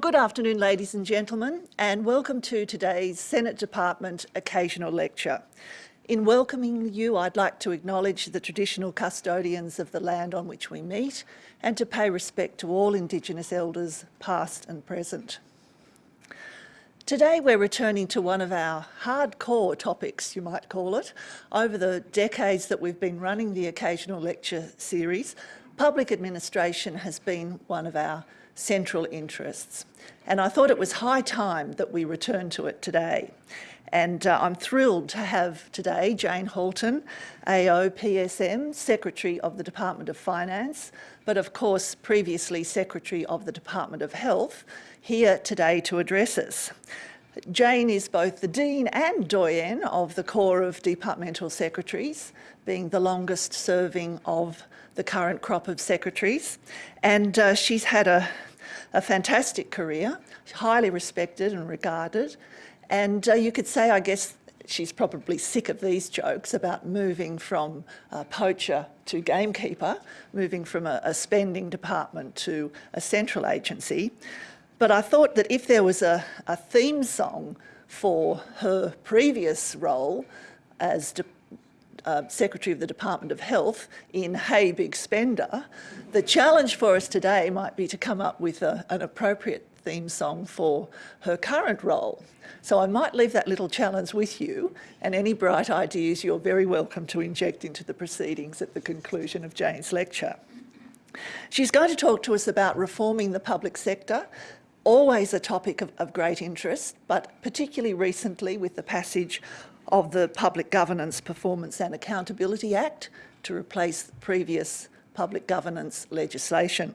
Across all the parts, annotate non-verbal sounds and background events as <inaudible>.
Good afternoon, ladies and gentlemen, and welcome to today's Senate Department Occasional Lecture. In welcoming you, I'd like to acknowledge the traditional custodians of the land on which we meet and to pay respect to all Indigenous elders, past and present. Today we're returning to one of our hardcore topics, you might call it. Over the decades that we've been running the Occasional Lecture series, public administration has been one of our central interests. And I thought it was high time that we return to it today. And uh, I'm thrilled to have today Jane Halton, AO PSM, Secretary of the Department of Finance, but of course previously Secretary of the Department of Health, here today to address us. Jane is both the Dean and Doyen of the Corps of Departmental Secretaries, being the longest serving of the current crop of secretaries. And uh, she's had a a fantastic career, highly respected and regarded. And uh, you could say, I guess, she's probably sick of these jokes about moving from a poacher to gamekeeper, moving from a, a spending department to a central agency. But I thought that if there was a, a theme song for her previous role as uh, Secretary of the Department of Health in Hey Big Spender, the challenge for us today might be to come up with a, an appropriate theme song for her current role. So I might leave that little challenge with you and any bright ideas you're very welcome to inject into the proceedings at the conclusion of Jane's lecture. She's going to talk to us about reforming the public sector, always a topic of, of great interest, but particularly recently with the passage of the Public Governance Performance and Accountability Act to replace previous public governance legislation.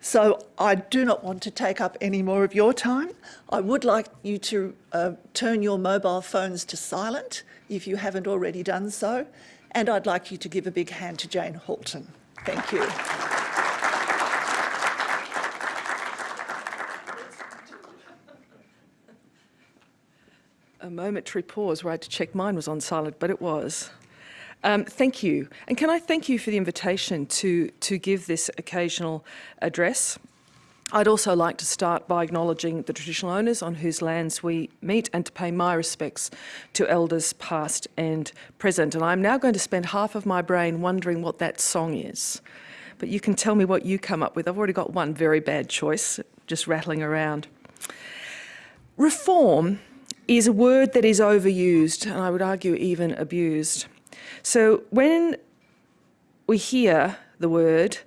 So I do not want to take up any more of your time. I would like you to uh, turn your mobile phones to silent if you haven't already done so. And I'd like you to give a big hand to Jane Halton. Thank you. A momentary pause where I had to check mine was on silent, but it was. Um, thank you. And can I thank you for the invitation to, to give this occasional address? I'd also like to start by acknowledging the traditional owners on whose lands we meet and to pay my respects to elders past and present. And I'm now going to spend half of my brain wondering what that song is. But you can tell me what you come up with. I've already got one very bad choice, just rattling around. Reform is a word that is overused, and I would argue even abused. So when we hear the word,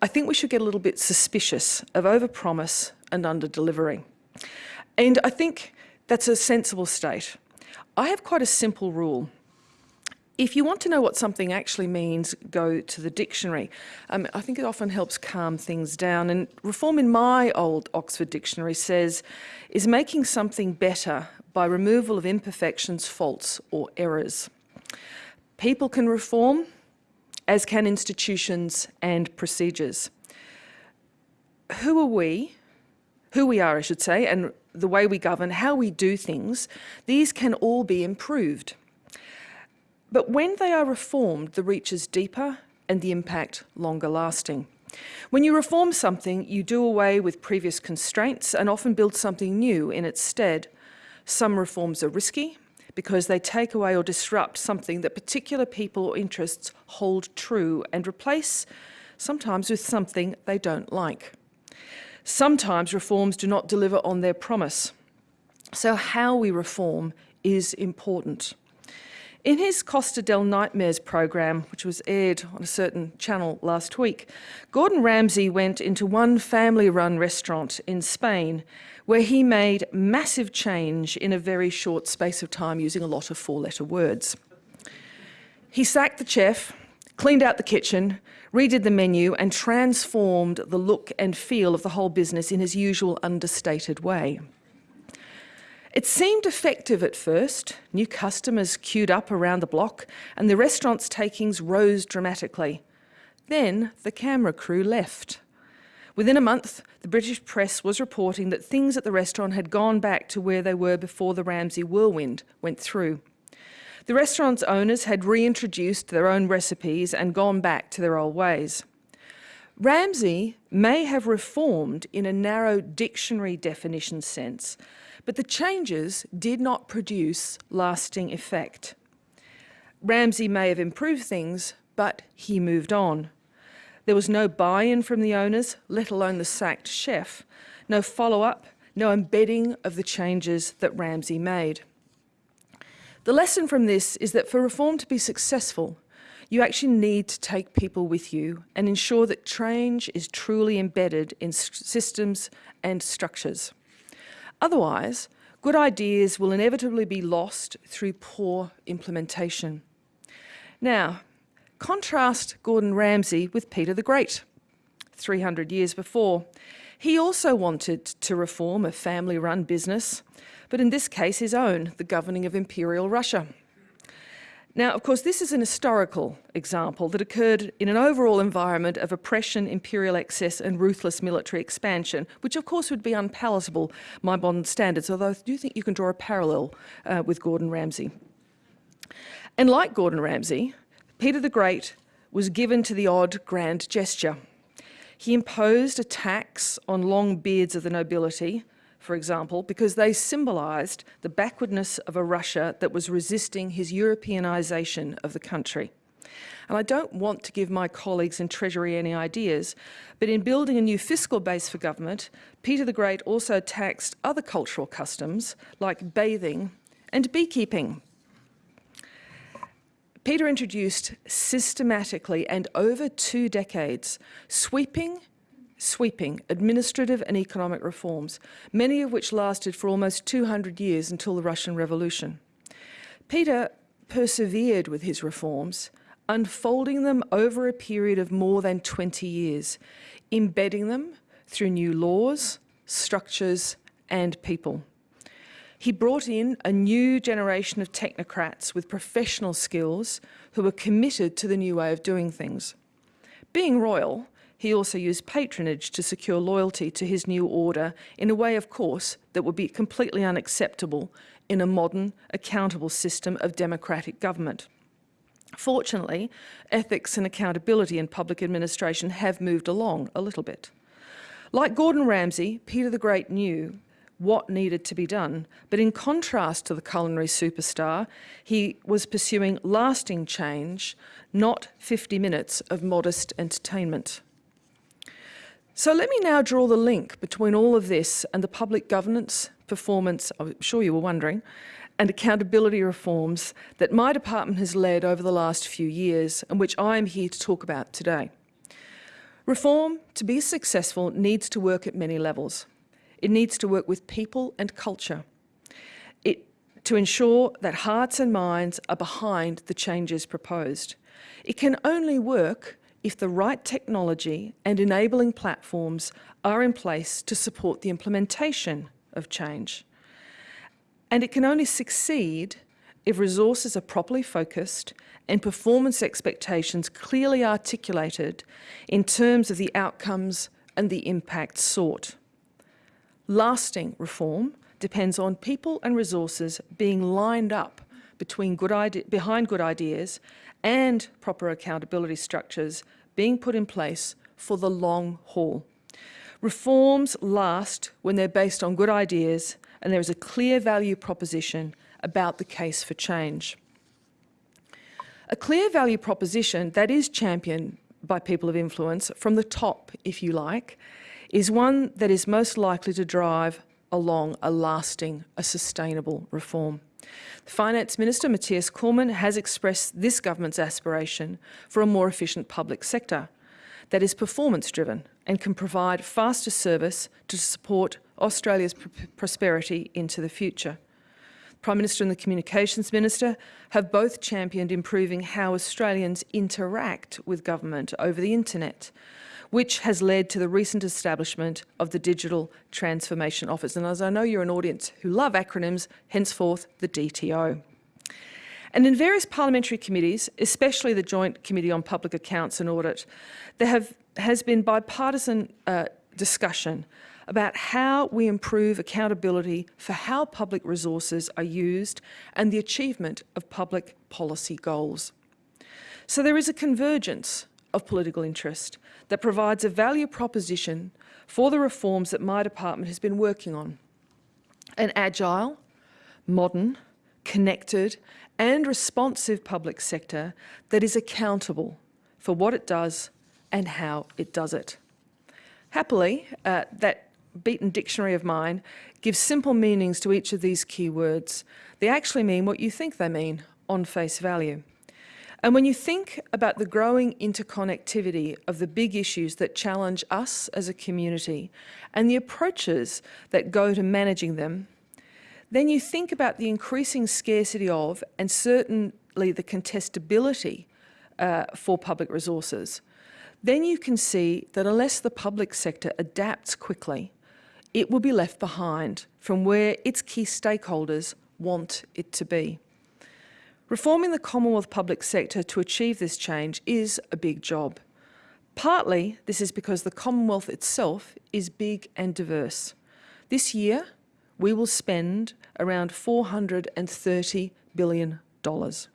I think we should get a little bit suspicious of overpromise and under-delivering. And I think that's a sensible state. I have quite a simple rule. If you want to know what something actually means, go to the dictionary. Um, I think it often helps calm things down. And reform in my old Oxford dictionary says, is making something better by removal of imperfections, faults or errors. People can reform, as can institutions and procedures. Who are we, who we are I should say, and the way we govern, how we do things, these can all be improved. But when they are reformed, the reach is deeper and the impact longer lasting. When you reform something, you do away with previous constraints and often build something new in its stead. Some reforms are risky because they take away or disrupt something that particular people or interests hold true and replace sometimes with something they don't like. Sometimes reforms do not deliver on their promise. So how we reform is important. In his Costa del Nightmares program, which was aired on a certain channel last week, Gordon Ramsay went into one family-run restaurant in Spain where he made massive change in a very short space of time using a lot of four-letter words. He sacked the chef, cleaned out the kitchen, redid the menu and transformed the look and feel of the whole business in his usual understated way. It seemed effective at first. New customers queued up around the block and the restaurant's takings rose dramatically. Then the camera crew left. Within a month, the British press was reporting that things at the restaurant had gone back to where they were before the Ramsay whirlwind went through. The restaurant's owners had reintroduced their own recipes and gone back to their old ways. Ramsay may have reformed in a narrow dictionary definition sense, but the changes did not produce lasting effect. Ramsay may have improved things, but he moved on. There was no buy-in from the owners, let alone the sacked chef, no follow-up, no embedding of the changes that Ramsay made. The lesson from this is that for reform to be successful, you actually need to take people with you and ensure that change is truly embedded in systems and structures. Otherwise, good ideas will inevitably be lost through poor implementation. Now, contrast Gordon Ramsay with Peter the Great, 300 years before. He also wanted to reform a family-run business, but in this case his own, the governing of Imperial Russia. Now, of course, this is an historical example that occurred in an overall environment of oppression, imperial excess and ruthless military expansion, which of course would be unpalatable by modern standards, although I do think you can draw a parallel uh, with Gordon Ramsay. And like Gordon Ramsay, Peter the Great was given to the odd grand gesture. He imposed a tax on long beards of the nobility, for example, because they symbolised the backwardness of a Russia that was resisting his Europeanisation of the country. And I don't want to give my colleagues in Treasury any ideas, but in building a new fiscal base for government, Peter the Great also taxed other cultural customs like bathing and beekeeping. Peter introduced systematically and over two decades sweeping sweeping administrative and economic reforms, many of which lasted for almost 200 years until the Russian Revolution. Peter persevered with his reforms, unfolding them over a period of more than 20 years, embedding them through new laws, structures and people. He brought in a new generation of technocrats with professional skills who were committed to the new way of doing things. Being royal, he also used patronage to secure loyalty to his new order in a way, of course, that would be completely unacceptable in a modern, accountable system of democratic government. Fortunately, ethics and accountability in public administration have moved along a little bit. Like Gordon Ramsay, Peter the Great knew what needed to be done, but in contrast to the culinary superstar, he was pursuing lasting change, not 50 minutes of modest entertainment. So let me now draw the link between all of this and the public governance, performance, I'm sure you were wondering, and accountability reforms that my department has led over the last few years and which I am here to talk about today. Reform, to be successful, needs to work at many levels. It needs to work with people and culture it, to ensure that hearts and minds are behind the changes proposed. It can only work if the right technology and enabling platforms are in place to support the implementation of change. And it can only succeed if resources are properly focused and performance expectations clearly articulated in terms of the outcomes and the impact sought. Lasting reform depends on people and resources being lined up between good behind good ideas and proper accountability structures being put in place for the long haul. Reforms last when they're based on good ideas and there is a clear value proposition about the case for change. A clear value proposition that is championed by people of influence from the top, if you like, is one that is most likely to drive along a lasting, a sustainable reform. The Finance Minister, Mathias Cormann, has expressed this government's aspiration for a more efficient public sector that is performance-driven and can provide faster service to support Australia's pr prosperity into the future. Prime Minister and the Communications Minister have both championed improving how Australians interact with government over the internet, which has led to the recent establishment of the Digital Transformation Office. And as I know you're an audience who love acronyms, henceforth the DTO. And in various parliamentary committees, especially the Joint Committee on Public Accounts and Audit, there have, has been bipartisan uh, discussion about how we improve accountability for how public resources are used and the achievement of public policy goals. So there is a convergence of political interest that provides a value proposition for the reforms that my department has been working on. An agile, modern, connected and responsive public sector that is accountable for what it does and how it does it. Happily, uh, that beaten dictionary of mine gives simple meanings to each of these key words. They actually mean what you think they mean on face value. And when you think about the growing interconnectivity of the big issues that challenge us as a community and the approaches that go to managing them, then you think about the increasing scarcity of and certainly the contestability uh, for public resources. Then you can see that unless the public sector adapts quickly, it will be left behind from where its key stakeholders want it to be. Reforming the Commonwealth public sector to achieve this change is a big job. Partly, this is because the Commonwealth itself is big and diverse. This year, we will spend around $430 billion. The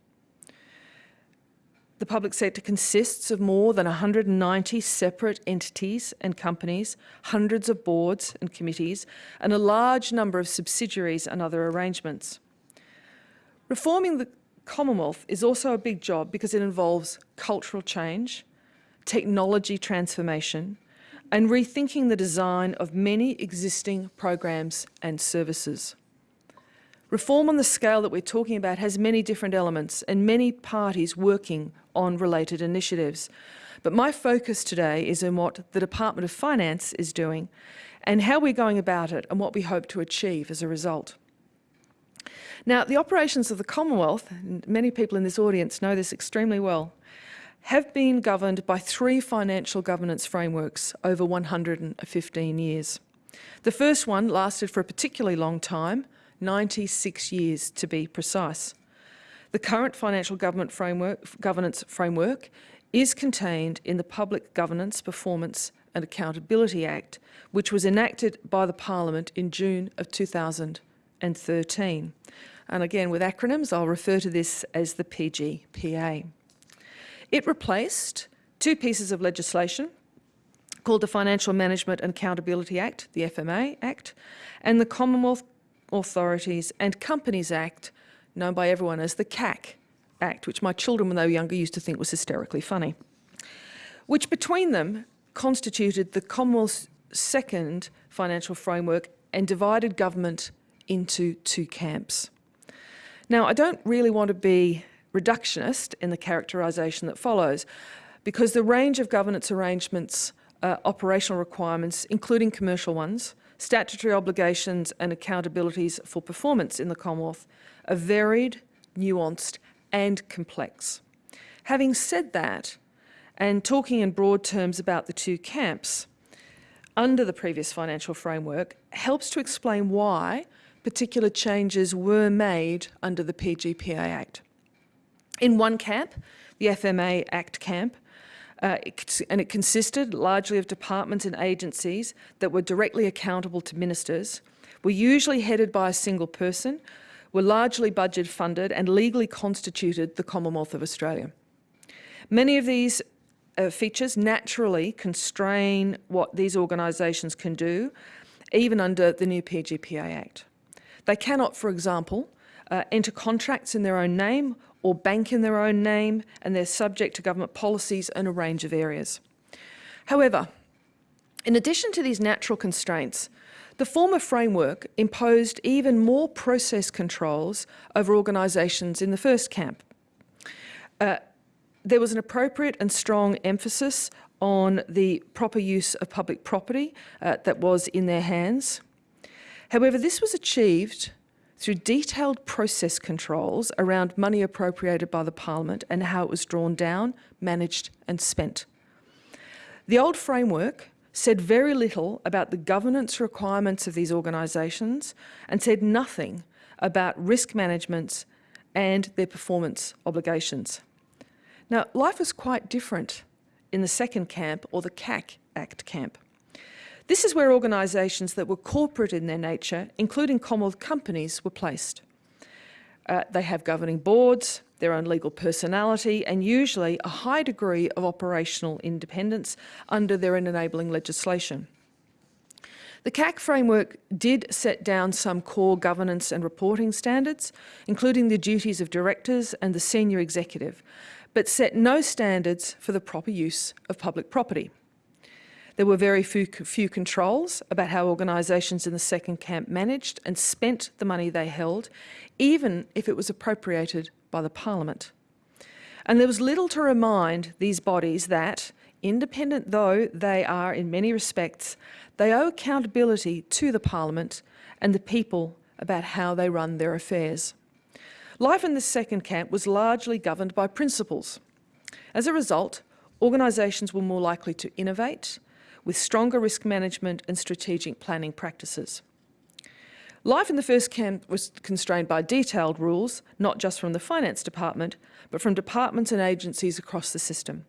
public sector consists of more than 190 separate entities and companies, hundreds of boards and committees, and a large number of subsidiaries and other arrangements. Reforming the Commonwealth is also a big job because it involves cultural change, technology transformation, and rethinking the design of many existing programs and services. Reform on the scale that we're talking about has many different elements and many parties working on related initiatives. But my focus today is on what the Department of Finance is doing and how we're going about it and what we hope to achieve as a result. Now, the operations of the Commonwealth, and many people in this audience know this extremely well, have been governed by three financial governance frameworks over 115 years. The first one lasted for a particularly long time, 96 years to be precise. The current financial government framework, governance framework is contained in the Public Governance, Performance and Accountability Act, which was enacted by the Parliament in June of 2013. And again, with acronyms, I'll refer to this as the PGPA. It replaced two pieces of legislation called the Financial Management and Accountability Act, the FMA Act, and the Commonwealth Authorities and Companies Act, known by everyone as the CAC Act, which my children when they were younger used to think was hysterically funny, which between them constituted the Commonwealth's second financial framework and divided government into two camps. Now, I don't really want to be reductionist in the characterisation that follows, because the range of governance arrangements, uh, operational requirements, including commercial ones, statutory obligations and accountabilities for performance in the Commonwealth are varied, nuanced and complex. Having said that, and talking in broad terms about the two camps, under the previous financial framework helps to explain why particular changes were made under the PGPA Act. In one camp, the FMA Act camp, uh, it, and it consisted largely of departments and agencies that were directly accountable to ministers, were usually headed by a single person, were largely budget funded and legally constituted the Commonwealth of Australia. Many of these uh, features naturally constrain what these organisations can do, even under the new PGPA Act. They cannot, for example, uh, enter contracts in their own name or bank in their own name and they're subject to government policies in a range of areas. However, in addition to these natural constraints, the former framework imposed even more process controls over organisations in the first camp. Uh, there was an appropriate and strong emphasis on the proper use of public property uh, that was in their hands. However, this was achieved through detailed process controls around money appropriated by the Parliament and how it was drawn down, managed and spent. The old framework said very little about the governance requirements of these organisations and said nothing about risk management and their performance obligations. Now, life was quite different in the second camp or the CAC Act camp. This is where organisations that were corporate in their nature, including Commonwealth companies, were placed. Uh, they have governing boards, their own legal personality, and usually a high degree of operational independence under their enabling legislation. The CAC framework did set down some core governance and reporting standards, including the duties of directors and the senior executive, but set no standards for the proper use of public property. There were very few, few controls about how organisations in the second camp managed and spent the money they held, even if it was appropriated by the Parliament. And there was little to remind these bodies that, independent though they are in many respects, they owe accountability to the Parliament and the people about how they run their affairs. Life in the second camp was largely governed by principles. As a result, organisations were more likely to innovate, with stronger risk management and strategic planning practices. Life in the first camp was constrained by detailed rules, not just from the finance department, but from departments and agencies across the system.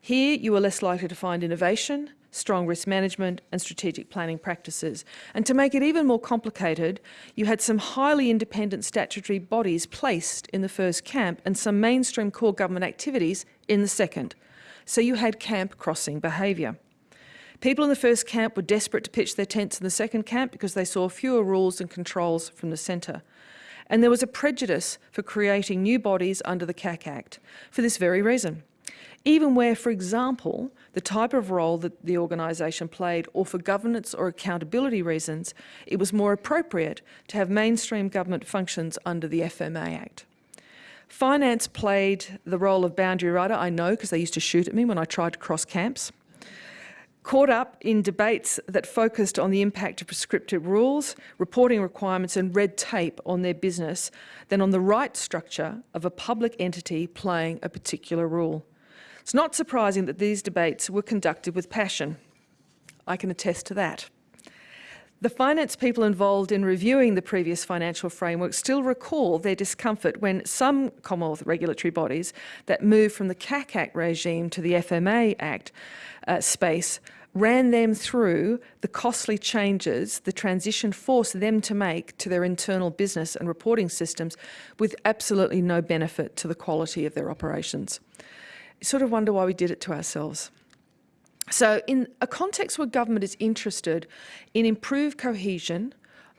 Here, you were less likely to find innovation, strong risk management and strategic planning practices. And to make it even more complicated, you had some highly independent statutory bodies placed in the first camp and some mainstream core government activities in the second. So you had camp crossing behaviour. People in the first camp were desperate to pitch their tents in the second camp because they saw fewer rules and controls from the centre. And there was a prejudice for creating new bodies under the CAC Act for this very reason even where, for example, the type of role that the organisation played or for governance or accountability reasons, it was more appropriate to have mainstream government functions under the FMA Act. Finance played the role of boundary rider, I know because they used to shoot at me when I tried to cross camps. Caught up in debates that focused on the impact of prescriptive rules, reporting requirements and red tape on their business than on the right structure of a public entity playing a particular rule. It's not surprising that these debates were conducted with passion. I can attest to that. The finance people involved in reviewing the previous financial framework still recall their discomfort when some Commonwealth regulatory bodies that moved from the CAC Act regime to the FMA Act uh, space ran them through the costly changes the transition forced them to make to their internal business and reporting systems with absolutely no benefit to the quality of their operations sort of wonder why we did it to ourselves. So in a context where government is interested in improved cohesion,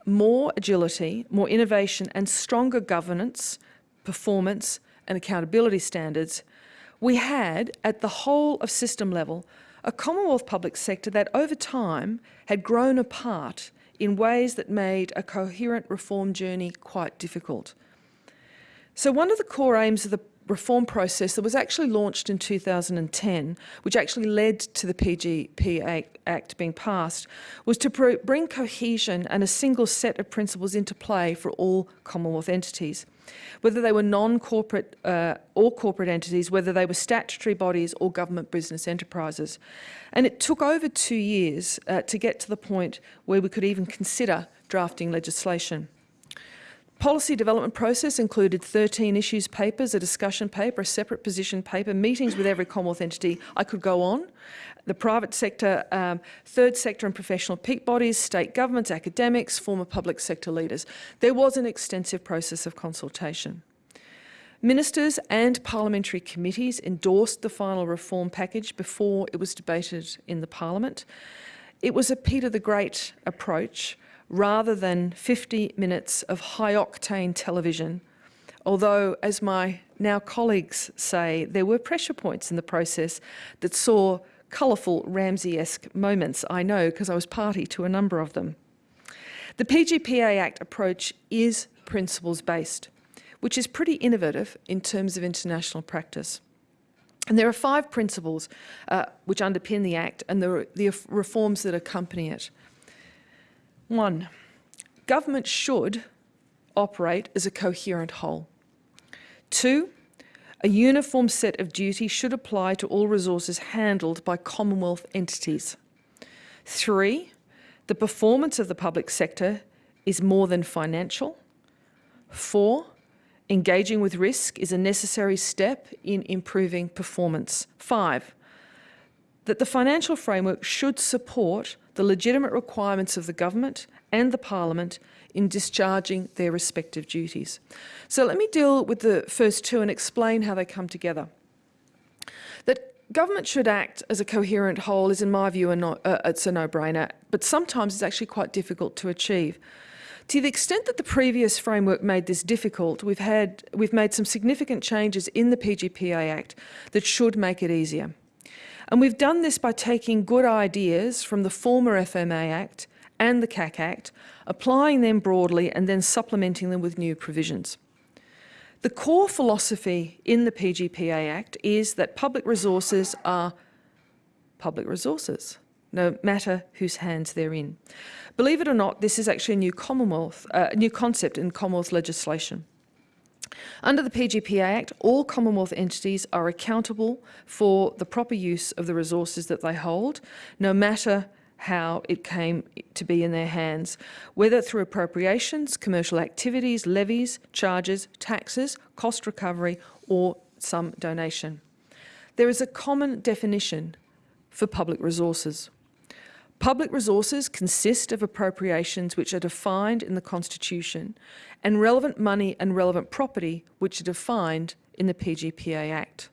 more agility, more innovation and stronger governance, performance and accountability standards, we had, at the whole of system level, a Commonwealth public sector that over time had grown apart in ways that made a coherent reform journey quite difficult. So one of the core aims of the reform process that was actually launched in 2010, which actually led to the PGP Act being passed, was to bring cohesion and a single set of principles into play for all Commonwealth entities, whether they were non-corporate uh, or corporate entities, whether they were statutory bodies or government business enterprises. And it took over two years uh, to get to the point where we could even consider drafting legislation. Policy development process included 13 issues papers, a discussion paper, a separate position paper, meetings with every Commonwealth entity. I could go on. The private sector, um, third sector and professional peak bodies, state governments, academics, former public sector leaders. There was an extensive process of consultation. Ministers and parliamentary committees endorsed the final reform package before it was debated in the Parliament. It was a Peter the Great approach rather than 50 minutes of high-octane television, although, as my now colleagues say, there were pressure points in the process that saw colourful Ramsay-esque moments, I know, because I was party to a number of them. The PGPA Act approach is principles-based, which is pretty innovative in terms of international practice. And there are five principles uh, which underpin the Act and the, the reforms that accompany it. One, government should operate as a coherent whole. Two, a uniform set of duties should apply to all resources handled by Commonwealth entities. Three, the performance of the public sector is more than financial. Four, engaging with risk is a necessary step in improving performance. Five, that the financial framework should support the legitimate requirements of the government and the Parliament in discharging their respective duties. So let me deal with the first two and explain how they come together. That government should act as a coherent whole is, in my view, a no, uh, it's a no-brainer, but sometimes it's actually quite difficult to achieve. To the extent that the previous framework made this difficult, we've, had, we've made some significant changes in the PGPA Act that should make it easier. And we've done this by taking good ideas from the former FMA Act and the CAC Act, applying them broadly and then supplementing them with new provisions. The core philosophy in the PGPA Act is that public resources are public resources, no matter whose hands they're in. Believe it or not, this is actually a new Commonwealth, uh, new concept in Commonwealth legislation. Under the PGPA Act, all Commonwealth entities are accountable for the proper use of the resources that they hold, no matter how it came to be in their hands, whether through appropriations, commercial activities, levies, charges, taxes, cost recovery or some donation. There is a common definition for public resources. Public resources consist of appropriations which are defined in the Constitution and relevant money and relevant property which are defined in the PGPA Act.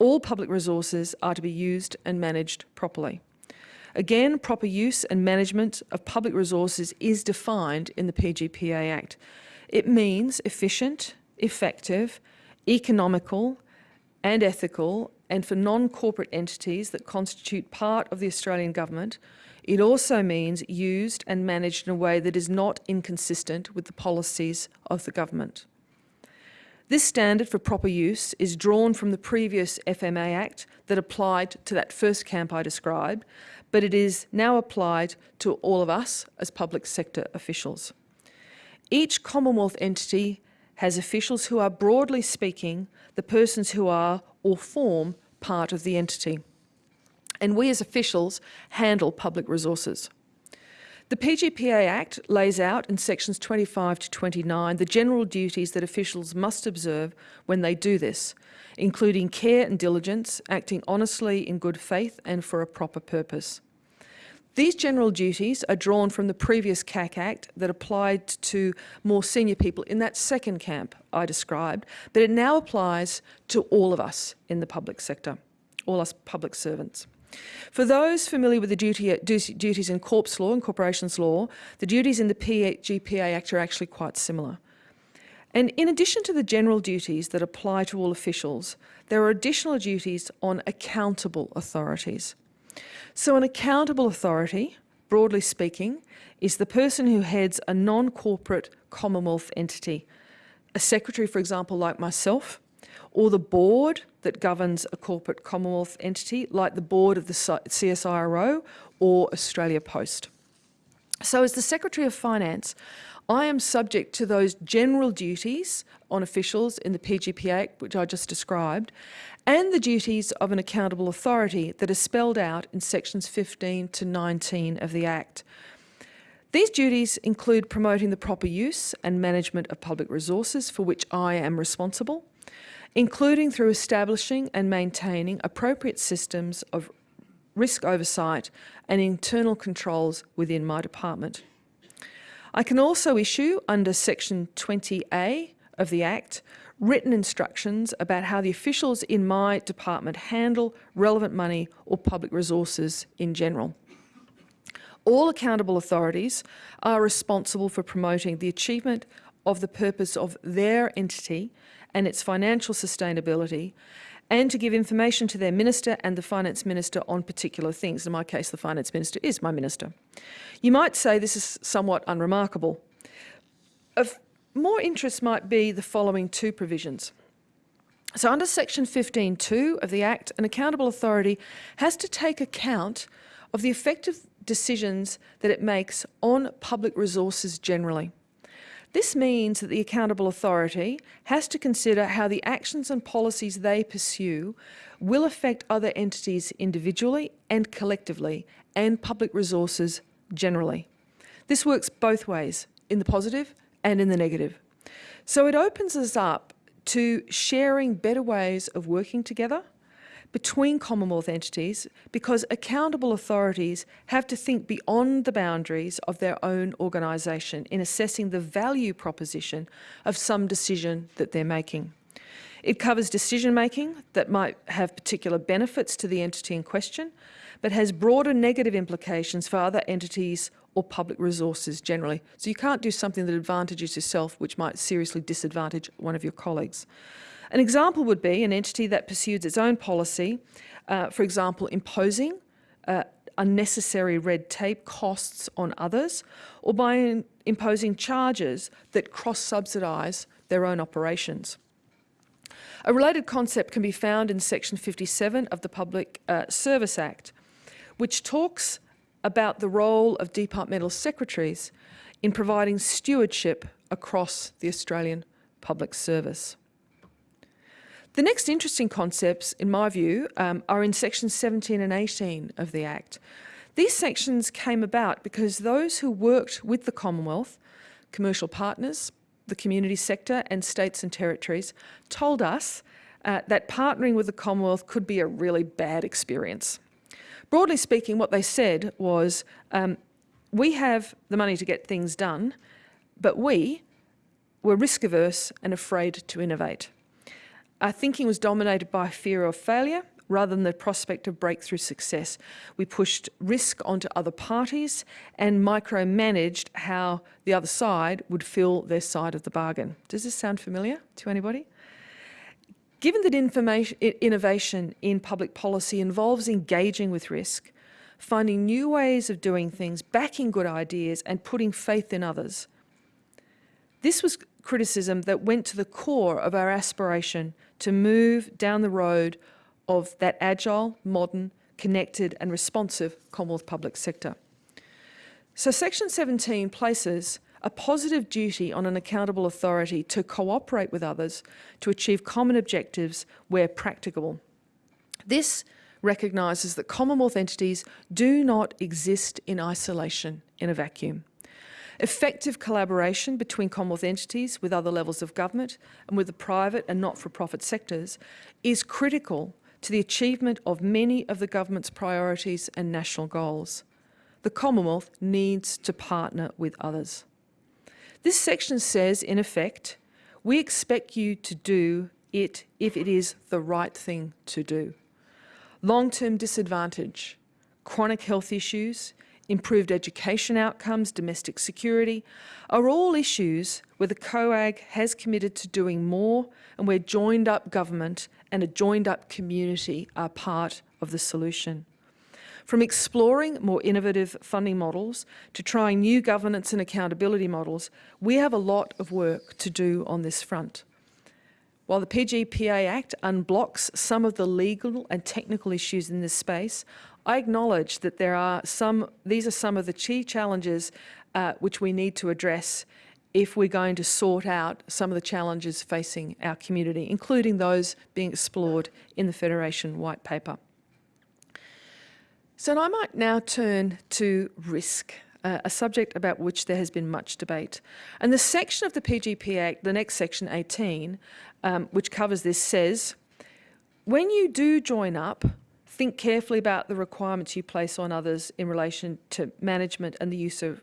All public resources are to be used and managed properly. Again, proper use and management of public resources is defined in the PGPA Act. It means efficient, effective, economical and ethical and for non-corporate entities that constitute part of the Australian government, it also means used and managed in a way that is not inconsistent with the policies of the government. This standard for proper use is drawn from the previous FMA Act that applied to that first camp I described, but it is now applied to all of us as public sector officials. Each Commonwealth entity has officials who are, broadly speaking, the persons who are or form part of the entity. And we as officials handle public resources. The PGPA Act lays out in sections 25 to 29 the general duties that officials must observe when they do this, including care and diligence, acting honestly in good faith and for a proper purpose. These general duties are drawn from the previous CAC Act that applied to more senior people in that second camp I described, but it now applies to all of us in the public sector, all us public servants. For those familiar with the duty, duties in corps law and corporations law, the duties in the PGPA Act are actually quite similar. And in addition to the general duties that apply to all officials, there are additional duties on accountable authorities. So an accountable authority, broadly speaking, is the person who heads a non-corporate Commonwealth entity. A secretary, for example, like myself, or the board that governs a corporate Commonwealth entity, like the board of the CSIRO or Australia Post. So as the Secretary of Finance, I am subject to those general duties on officials in the PGPA, which I just described, and the duties of an accountable authority that are spelled out in sections 15 to 19 of the Act. These duties include promoting the proper use and management of public resources for which I am responsible, including through establishing and maintaining appropriate systems of risk oversight and internal controls within my department. I can also issue, under section 20A of the Act, written instructions about how the officials in my department handle relevant money or public resources in general. All accountable authorities are responsible for promoting the achievement of the purpose of their entity and its financial sustainability and to give information to their minister and the finance minister on particular things. In my case, the finance minister is my minister. You might say this is somewhat unremarkable. Of more interest might be the following two provisions. So under section 15.2 of the Act, an accountable authority has to take account of the effective decisions that it makes on public resources generally. This means that the accountable authority has to consider how the actions and policies they pursue will affect other entities individually and collectively and public resources generally. This works both ways, in the positive and in the negative. So it opens us up to sharing better ways of working together, between Commonwealth entities because accountable authorities have to think beyond the boundaries of their own organisation in assessing the value proposition of some decision that they're making. It covers decision making that might have particular benefits to the entity in question, but has broader negative implications for other entities or public resources generally. So you can't do something that advantages yourself which might seriously disadvantage one of your colleagues. An example would be an entity that pursues its own policy, uh, for example, imposing uh, unnecessary red tape costs on others, or by imposing charges that cross-subsidise their own operations. A related concept can be found in section 57 of the Public uh, Service Act, which talks about the role of departmental secretaries in providing stewardship across the Australian public service. The next interesting concepts, in my view, um, are in sections 17 and 18 of the Act. These sections came about because those who worked with the Commonwealth, commercial partners, the community sector and states and territories told us uh, that partnering with the Commonwealth could be a really bad experience. Broadly speaking, what they said was, um, we have the money to get things done, but we were risk averse and afraid to innovate. Our thinking was dominated by fear of failure rather than the prospect of breakthrough success. We pushed risk onto other parties and micromanaged how the other side would fill their side of the bargain. Does this sound familiar to anybody? Given that innovation in public policy involves engaging with risk, finding new ways of doing things, backing good ideas and putting faith in others, this was criticism that went to the core of our aspiration to move down the road of that agile, modern, connected and responsive Commonwealth public sector. So section 17 places a positive duty on an accountable authority to cooperate with others to achieve common objectives where practicable. This recognises that Commonwealth entities do not exist in isolation in a vacuum. Effective collaboration between Commonwealth entities with other levels of government and with the private and not-for-profit sectors is critical to the achievement of many of the government's priorities and national goals. The Commonwealth needs to partner with others. This section says, in effect, we expect you to do it if it is the right thing to do. Long-term disadvantage, chronic health issues, improved education outcomes, domestic security, are all issues where the COAG has committed to doing more and where joined up government and a joined up community are part of the solution. From exploring more innovative funding models to trying new governance and accountability models, we have a lot of work to do on this front. While the PGPA Act unblocks some of the legal and technical issues in this space, I acknowledge that there are some, these are some of the key challenges uh, which we need to address if we're going to sort out some of the challenges facing our community, including those being explored in the Federation White Paper. So I might now turn to risk, uh, a subject about which there has been much debate. And the section of the PGP Act, the next section 18, um, which covers this, says, when you do join up, think carefully about the requirements you place on others in relation to management and the use of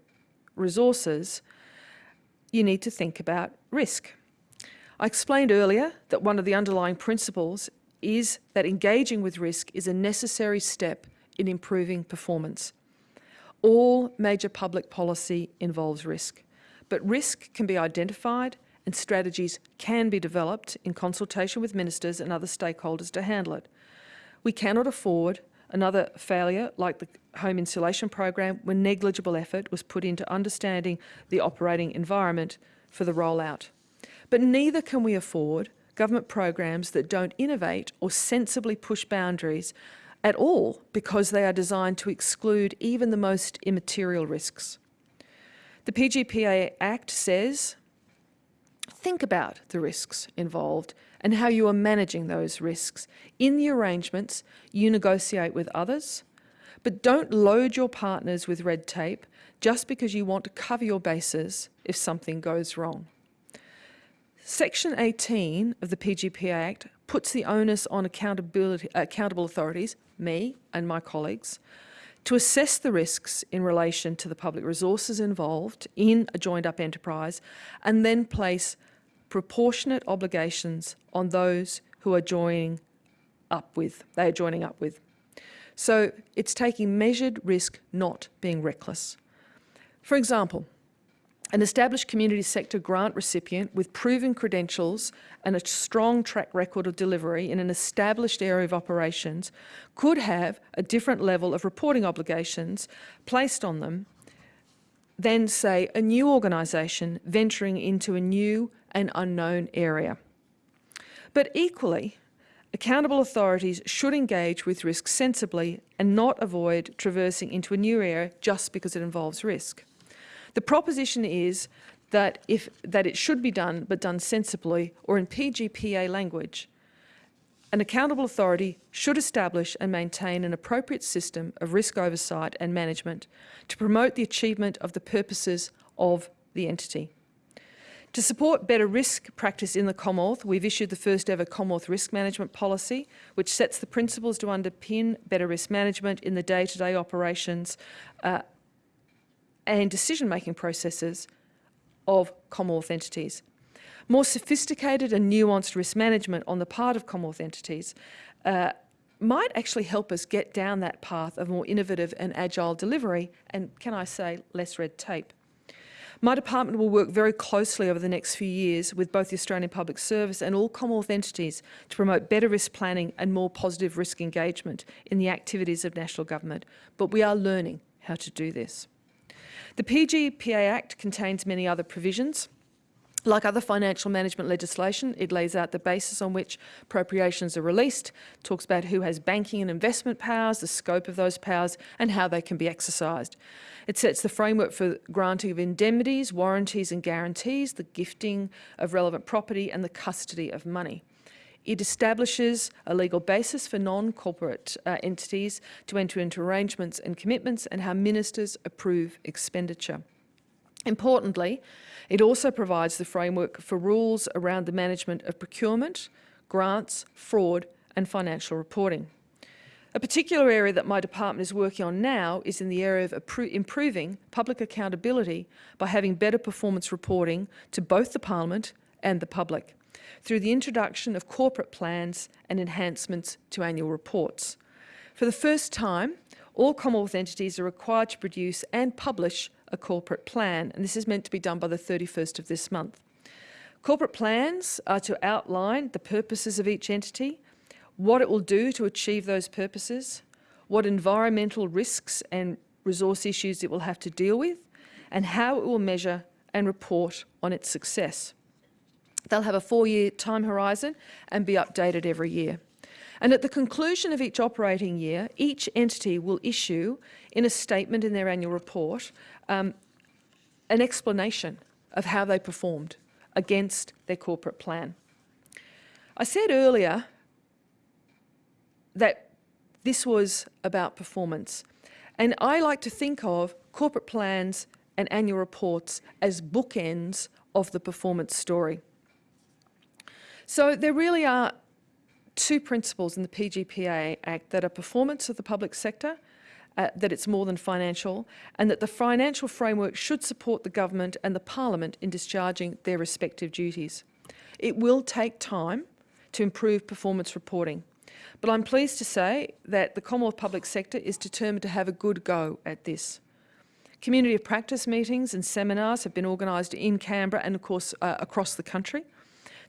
resources, you need to think about risk. I explained earlier that one of the underlying principles is that engaging with risk is a necessary step in improving performance. All major public policy involves risk, but risk can be identified and strategies can be developed in consultation with ministers and other stakeholders to handle it. We cannot afford another failure like the home insulation program when negligible effort was put into understanding the operating environment for the rollout. But neither can we afford government programs that don't innovate or sensibly push boundaries at all because they are designed to exclude even the most immaterial risks. The PGPA Act says, think about the risks involved and how you are managing those risks. In the arrangements, you negotiate with others, but don't load your partners with red tape just because you want to cover your bases if something goes wrong. Section 18 of the PGPA Act puts the onus on accountability, accountable authorities, me and my colleagues, to assess the risks in relation to the public resources involved in a joined-up enterprise and then place proportionate obligations on those who are joining up with, they are joining up with. So it's taking measured risk, not being reckless. For example, an established community sector grant recipient with proven credentials and a strong track record of delivery in an established area of operations could have a different level of reporting obligations placed on them than, say, a new organisation venturing into a new and unknown area. But equally, accountable authorities should engage with risk sensibly and not avoid traversing into a new area just because it involves risk. The proposition is that, if, that it should be done, but done sensibly, or in PGPA language, an accountable authority should establish and maintain an appropriate system of risk oversight and management to promote the achievement of the purposes of the entity. To support better risk practice in the Commonwealth, we've issued the first ever Commonwealth Risk Management Policy, which sets the principles to underpin better risk management in the day-to-day -day operations uh, and decision-making processes of Commonwealth entities. More sophisticated and nuanced risk management on the part of Commonwealth entities uh, might actually help us get down that path of more innovative and agile delivery and, can I say, less red tape. My department will work very closely over the next few years with both the Australian Public Service and all Commonwealth entities to promote better risk planning and more positive risk engagement in the activities of national government. But we are learning how to do this. The PGPA Act contains many other provisions. Like other financial management legislation, it lays out the basis on which appropriations are released, talks about who has banking and investment powers, the scope of those powers and how they can be exercised. It sets the framework for granting of indemnities, warranties and guarantees, the gifting of relevant property and the custody of money. It establishes a legal basis for non-corporate uh, entities to enter into arrangements and commitments and how ministers approve expenditure. Importantly, it also provides the framework for rules around the management of procurement, grants, fraud and financial reporting. A particular area that my department is working on now is in the area of improving public accountability by having better performance reporting to both the Parliament and the public through the introduction of corporate plans and enhancements to annual reports. For the first time, all Commonwealth entities are required to produce and publish a corporate plan, and this is meant to be done by the 31st of this month. Corporate plans are to outline the purposes of each entity, what it will do to achieve those purposes, what environmental risks and resource issues it will have to deal with, and how it will measure and report on its success. They'll have a four-year time horizon and be updated every year. And at the conclusion of each operating year, each entity will issue, in a statement in their annual report, um, an explanation of how they performed against their corporate plan. I said earlier that this was about performance. And I like to think of corporate plans and annual reports as bookends of the performance story. So there really are two principles in the PGPA Act that are performance of the public sector, uh, that it's more than financial, and that the financial framework should support the government and the parliament in discharging their respective duties. It will take time to improve performance reporting, but I'm pleased to say that the Commonwealth public sector is determined to have a good go at this. Community of practice meetings and seminars have been organised in Canberra and of course uh, across the country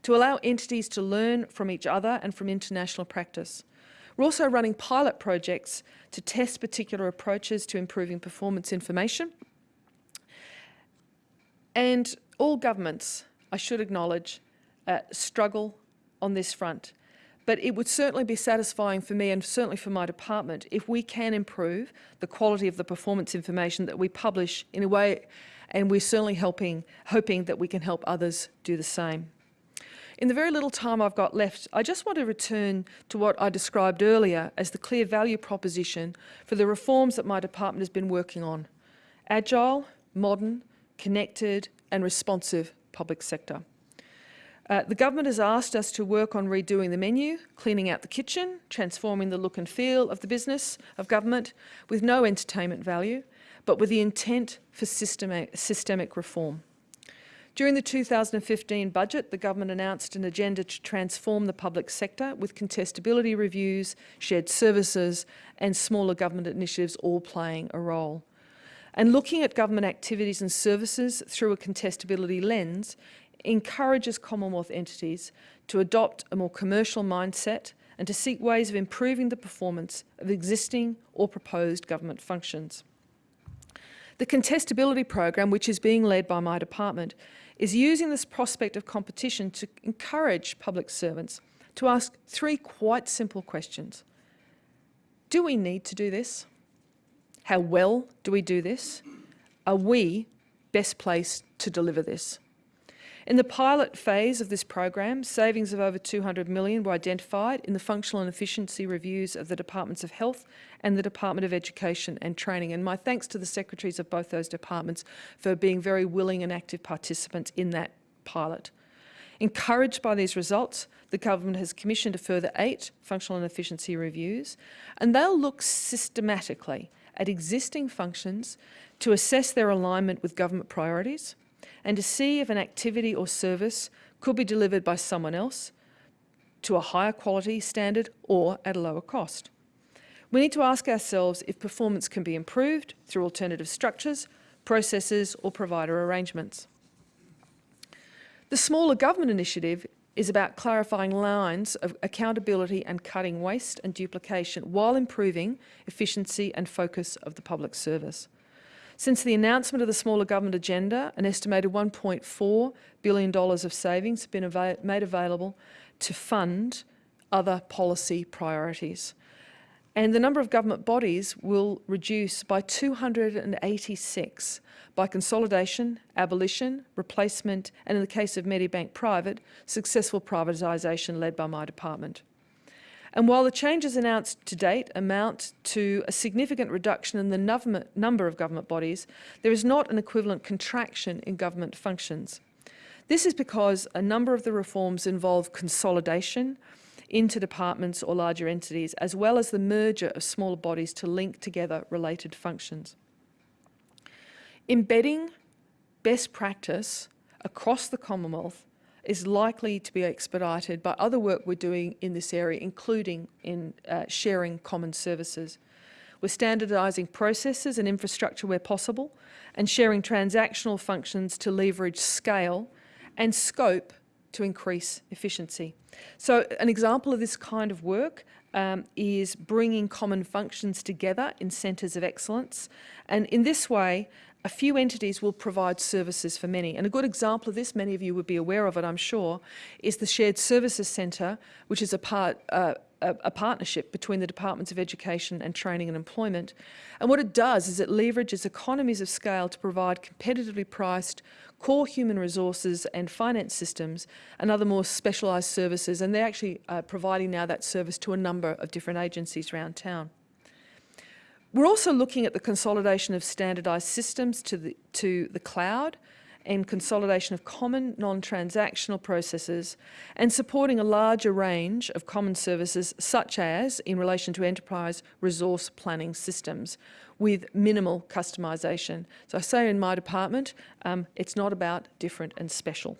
to allow entities to learn from each other and from international practice. We're also running pilot projects to test particular approaches to improving performance information. And all governments, I should acknowledge, uh, struggle on this front. But it would certainly be satisfying for me and certainly for my department if we can improve the quality of the performance information that we publish in a way, and we're certainly helping, hoping that we can help others do the same. In the very little time I've got left, I just want to return to what I described earlier as the clear value proposition for the reforms that my department has been working on. Agile, modern, connected and responsive public sector. Uh, the government has asked us to work on redoing the menu, cleaning out the kitchen, transforming the look and feel of the business of government with no entertainment value, but with the intent for systemic, systemic reform. During the 2015 budget, the government announced an agenda to transform the public sector with contestability reviews, shared services and smaller government initiatives all playing a role. And looking at government activities and services through a contestability lens encourages Commonwealth entities to adopt a more commercial mindset and to seek ways of improving the performance of existing or proposed government functions. The contestability program, which is being led by my department, is using this prospect of competition to encourage public servants to ask three quite simple questions. Do we need to do this? How well do we do this? Are we best placed to deliver this? In the pilot phase of this program, savings of over 200 million were identified in the functional and efficiency reviews of the Departments of Health and the Department of Education and Training. And my thanks to the secretaries of both those departments for being very willing and active participants in that pilot. Encouraged by these results, the government has commissioned a further eight functional and efficiency reviews, and they'll look systematically at existing functions to assess their alignment with government priorities, and to see if an activity or service could be delivered by someone else to a higher quality standard or at a lower cost. We need to ask ourselves if performance can be improved through alternative structures, processes or provider arrangements. The Smaller Government Initiative is about clarifying lines of accountability and cutting waste and duplication while improving efficiency and focus of the public service. Since the announcement of the smaller government agenda, an estimated $1.4 billion of savings have been ava made available to fund other policy priorities. And the number of government bodies will reduce by 286 by consolidation, abolition, replacement, and in the case of Medibank Private, successful privatisation led by my department. And while the changes announced to date amount to a significant reduction in the number of government bodies, there is not an equivalent contraction in government functions. This is because a number of the reforms involve consolidation into departments or larger entities, as well as the merger of smaller bodies to link together related functions. Embedding best practice across the Commonwealth is likely to be expedited by other work we're doing in this area, including in uh, sharing common services. We're standardising processes and infrastructure where possible and sharing transactional functions to leverage scale and scope to increase efficiency. So an example of this kind of work um, is bringing common functions together in centres of excellence. And in this way, a few entities will provide services for many. And a good example of this, many of you would be aware of it, I'm sure, is the Shared Services Centre, which is a part, uh, a, partnership between the Departments of Education and Training and Employment. And what it does is it leverages economies of scale to provide competitively priced core human resources and finance systems and other more specialised services. And they're actually uh, providing now that service to a number of different agencies around town. We're also looking at the consolidation of standardised systems to the, to the cloud and consolidation of common non-transactional processes and supporting a larger range of common services such as in relation to enterprise resource planning systems with minimal customisation. So I say in my department, um, it's not about different and special.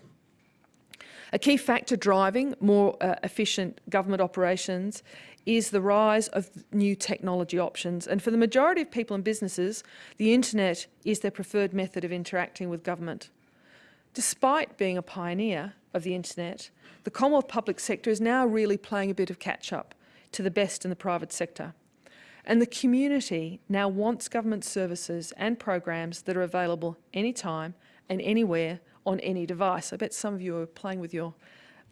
A key factor driving more uh, efficient government operations is the rise of new technology options. And for the majority of people and businesses, the internet is their preferred method of interacting with government. Despite being a pioneer of the internet, the Commonwealth public sector is now really playing a bit of catch up to the best in the private sector. And the community now wants government services and programs that are available anytime and anywhere on any device. I bet some of you are playing with your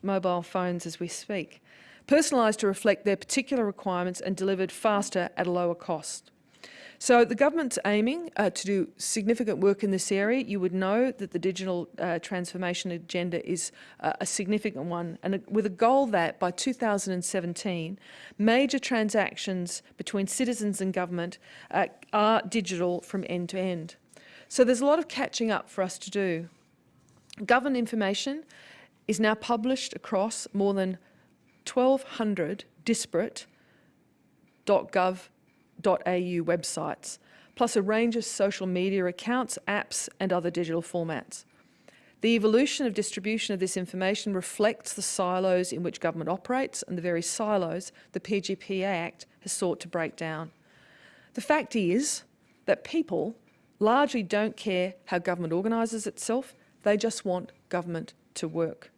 mobile phones as we speak personalised to reflect their particular requirements and delivered faster at a lower cost. So the government's aiming uh, to do significant work in this area. You would know that the digital uh, transformation agenda is uh, a significant one and with a goal that by 2017 major transactions between citizens and government uh, are digital from end to end. So there's a lot of catching up for us to do. Government information is now published across more than 1,200 disparate .gov.au websites, plus a range of social media accounts, apps and other digital formats. The evolution of distribution of this information reflects the silos in which government operates and the very silos the PGPA Act has sought to break down. The fact is that people largely don't care how government organises itself, they just want government to work.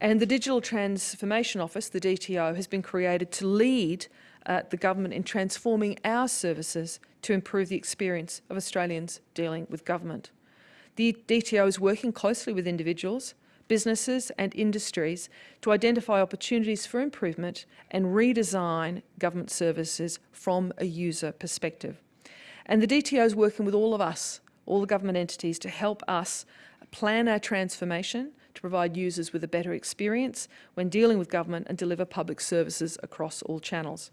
And the Digital Transformation Office, the DTO, has been created to lead uh, the government in transforming our services to improve the experience of Australians dealing with government. The DTO is working closely with individuals, businesses and industries to identify opportunities for improvement and redesign government services from a user perspective. And the DTO is working with all of us, all the government entities, to help us plan our transformation to provide users with a better experience when dealing with government and deliver public services across all channels.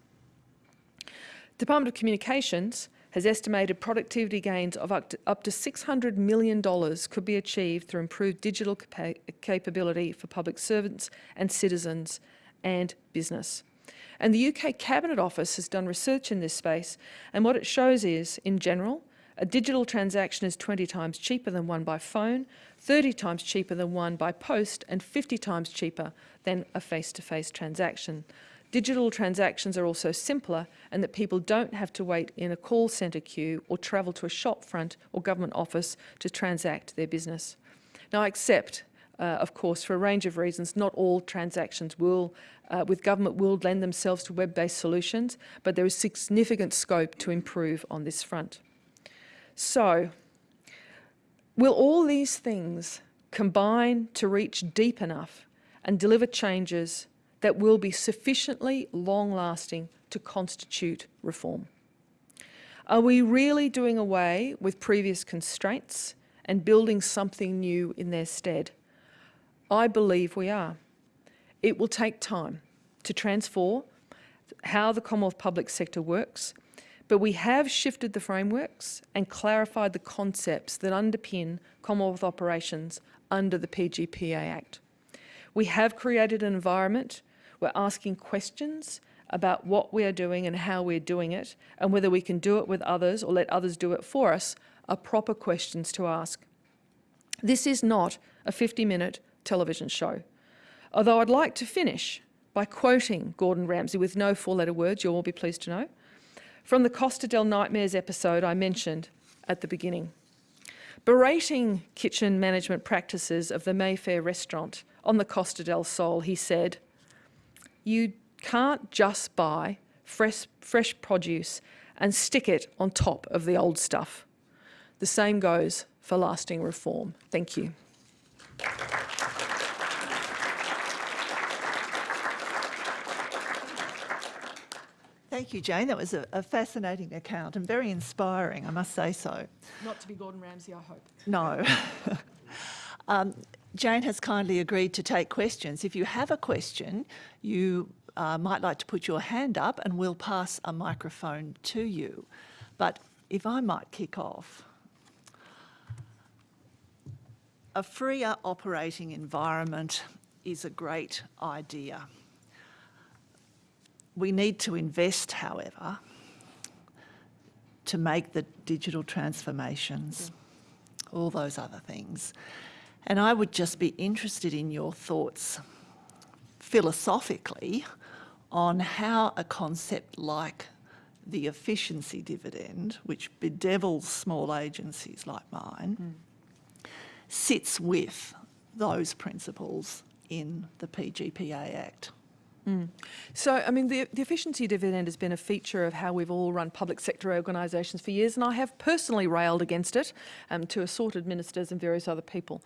Department of Communications has estimated productivity gains of up to, up to $600 million could be achieved through improved digital capa capability for public servants and citizens and business. And the UK Cabinet Office has done research in this space and what it shows is, in general, a digital transaction is 20 times cheaper than one by phone, 30 times cheaper than one by post and 50 times cheaper than a face-to-face -face transaction. Digital transactions are also simpler and that people don't have to wait in a call centre queue or travel to a shop front or government office to transact their business. Now I accept, uh, of course, for a range of reasons, not all transactions will, uh, with government will lend themselves to web-based solutions, but there is significant scope to improve on this front. So, will all these things combine to reach deep enough and deliver changes that will be sufficiently long-lasting to constitute reform? Are we really doing away with previous constraints and building something new in their stead? I believe we are. It will take time to transform how the Commonwealth public sector works, but we have shifted the frameworks and clarified the concepts that underpin Commonwealth operations under the PGPA Act. We have created an environment we're asking questions about what we are doing and how we're doing it, and whether we can do it with others or let others do it for us, are proper questions to ask. This is not a 50-minute television show. Although I'd like to finish by quoting Gordon Ramsay with no four-letter words, you'll all be pleased to know, from the Costa del Nightmares episode I mentioned at the beginning. Berating kitchen management practices of the Mayfair restaurant on the Costa del Sol, he said, you can't just buy fresh, fresh produce and stick it on top of the old stuff. The same goes for lasting reform. Thank you. Thank you, Jane. That was a, a, fascinating account and very inspiring, I must say so. Not to be Gordon Ramsay, I hope. No. <laughs> um, Jane has kindly agreed to take questions. If you have a question, you uh, might like to put your hand up and we'll pass a microphone to you. But if I might kick off, a freer operating environment is a great idea. We need to invest, however, to make the digital transformations, all those other things. And I would just be interested in your thoughts philosophically on how a concept like the efficiency dividend, which bedevils small agencies like mine, mm. sits with those principles in the PGPA Act. Mm. So, I mean, the, the, efficiency dividend has been a feature of how we've all run public sector organisations for years, and I have personally railed against it um, to assorted ministers and various other people.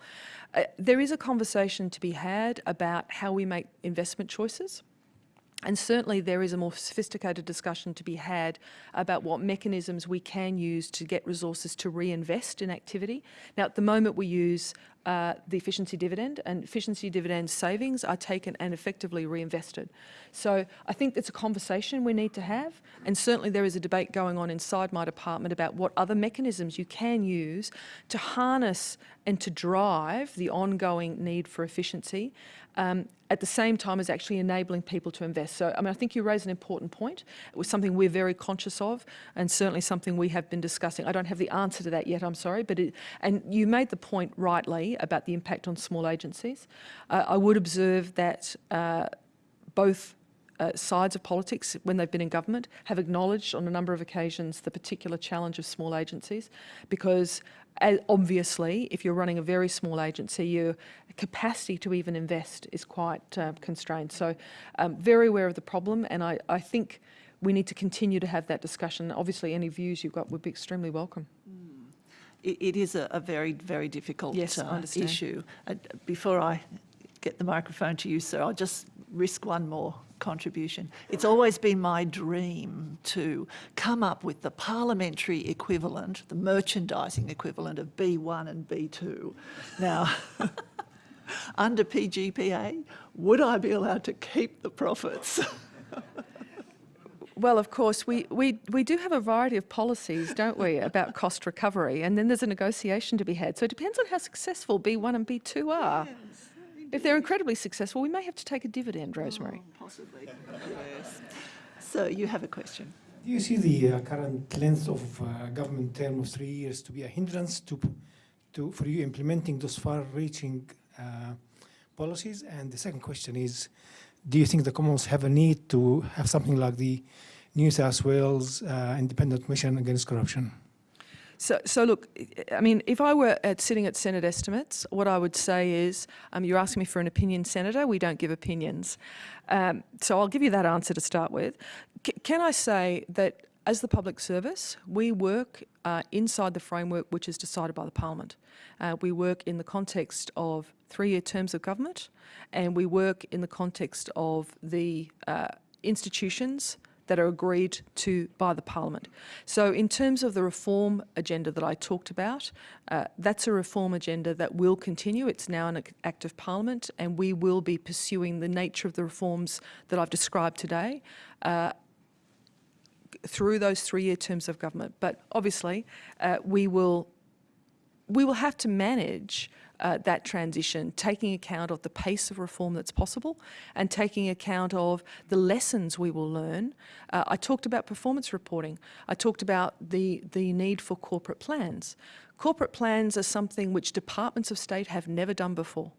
Uh, there is a conversation to be had about how we make investment choices. And certainly there is a more sophisticated discussion to be had about what mechanisms we can use to get resources to reinvest in activity. Now, at the moment we use uh, the efficiency dividend, and efficiency dividend savings are taken and effectively reinvested. So I think it's a conversation we need to have, and certainly there is a debate going on inside my department about what other mechanisms you can use to harness and to drive the ongoing need for efficiency um, at the same time as actually enabling people to invest. So, I mean, I think you raise an important point. It was something we're very conscious of and certainly something we have been discussing. I don't have the answer to that yet, I'm sorry, but it, and you made the point rightly about the impact on small agencies. Uh, I would observe that uh, both uh, sides of politics, when they've been in government, have acknowledged on a number of occasions the particular challenge of small agencies because uh, obviously, if you're running a very small agency, your capacity to even invest is quite uh, constrained. So, um, very aware of the problem, and I, I think we need to continue to have that discussion. Obviously, any views you've got would be extremely welcome. It, it is a, a very, very difficult Yes, uh, issue. Uh, before I get the microphone to you, sir, I'll just risk one more contribution. It's always been my dream to come up with the parliamentary equivalent, the merchandising equivalent of B1 and B2. Now, <laughs> under PGPA, would I be allowed to keep the profits? <laughs> Well, of course, we, we, we do have a variety of policies, don't we, about cost recovery, and then there's a negotiation to be had. So it depends on how successful B1 and B2 are. If they're incredibly successful, we may have to take a dividend, Rosemary. Possibly, yes. So you have a question. Do you see the uh, current length of uh, government term of three years to be a hindrance to, to for you implementing those far-reaching uh, policies? And the second question is, do you think the Commons have a need to have something like the New South Wales uh, Independent Commission Against Corruption? So, so look, I mean, if I were at sitting at Senate estimates, what I would say is, um, you're asking me for an opinion, Senator. We don't give opinions. Um, so I'll give you that answer to start with. C- can I say that as the public service, we work uh, inside the framework which is decided by the Parliament. Uh, we work in the context of three-year terms of government, and we work in the context of the uh, institutions that are agreed to by the Parliament. So, in terms of the reform agenda that I talked about, uh, that's a reform agenda that will continue. It's now an act of Parliament, and we will be pursuing the nature of the reforms that I've described today. Uh, through those three-year terms of government, but obviously uh, we will we will have to manage uh, that transition, taking account of the pace of reform that's possible and taking account of the lessons we will learn. Uh, I talked about performance reporting. I talked about the, the need for corporate plans. Corporate plans are something which departments of state have never done before.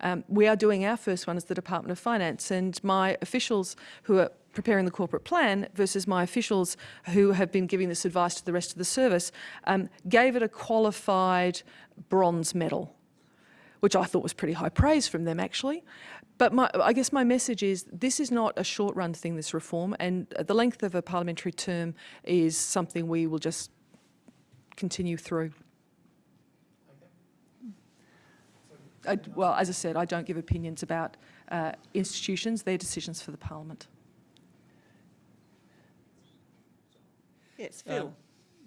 Um, we are doing our first one as the Department of Finance, and my officials who are preparing the corporate plan versus my officials who have been giving this advice to the rest of the service um, gave it a qualified bronze medal, which I thought was pretty high praise from them actually. But my, I guess my message is this is not a short run thing, this reform, and the length of a parliamentary term is something we will just continue through. I, well, as I said, I don't give opinions about uh, institutions. They're decisions for the Parliament. Yes, Phil.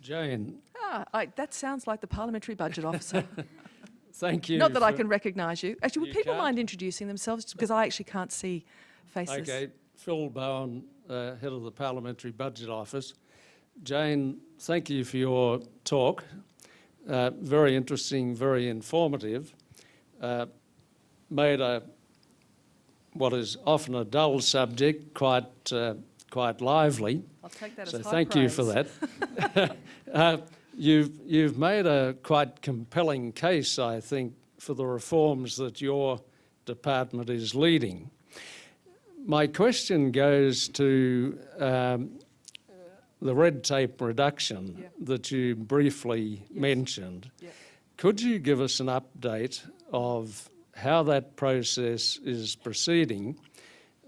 Jane, Ah, I, that sounds like the Parliamentary Budget Officer. <laughs> thank you. Not that I can recognise you. Actually, would You people can't? mind introducing themselves? Because I actually can't see faces. Okay, Phil Bowen, uh, Head of the Parliamentary Budget Office. Jane, thank you for your talk. Uh, Very interesting, very informative. Uh, Made a, what is often a dull subject quite, uh, quite lively. I'll take that So as high thank you for that. <laughs> uh, you've, you've made a quite compelling case, I think, for the reforms that your department is leading. My question goes to um, the red tape reduction Yeah. that you briefly Yes. mentioned. Yeah. Could you give us an update of how that process is proceeding,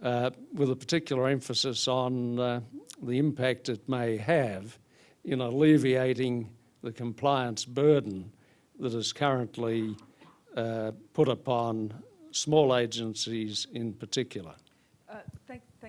uh, with a particular emphasis on uh, the impact it may have in alleviating the compliance burden that is currently uh, put upon small agencies in particular?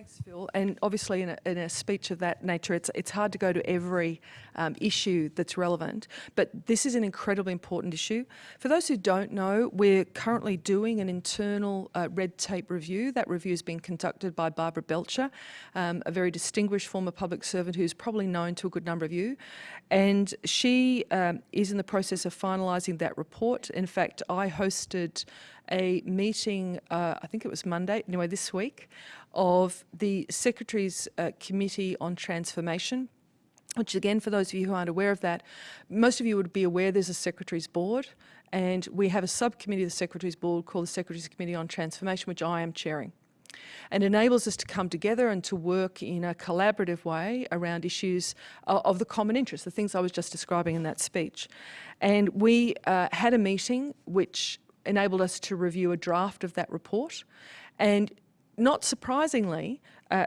Thank, thank Thanks, Phil. And obviously, in a, in a speech of that nature, it's, it's hard to go to every um, issue that's relevant, but this is an incredibly important issue. For those who don't know, we're currently doing an internal uh, red tape review. That review is being conducted by Barbara Belcher, um, a very distinguished former public servant who's probably known to a good number of you. And she um, is in the process of finalising that report. In fact, I hosted a meeting, uh, I think it was Monday, anyway, this week, of the Secretary's uh, Committee on Transformation, which again, for those of you who aren't aware of that, most of you would be aware there's a Secretary's Board, and we have a subcommittee of the Secretary's Board called the Secretary's Committee on Transformation, which I am chairing. And enables us to come together and to work in a collaborative way around issues of, of the common interest, the things I was just describing in that speech. And we uh, had a meeting which enabled us to review a draft of that report. And not surprisingly, uh,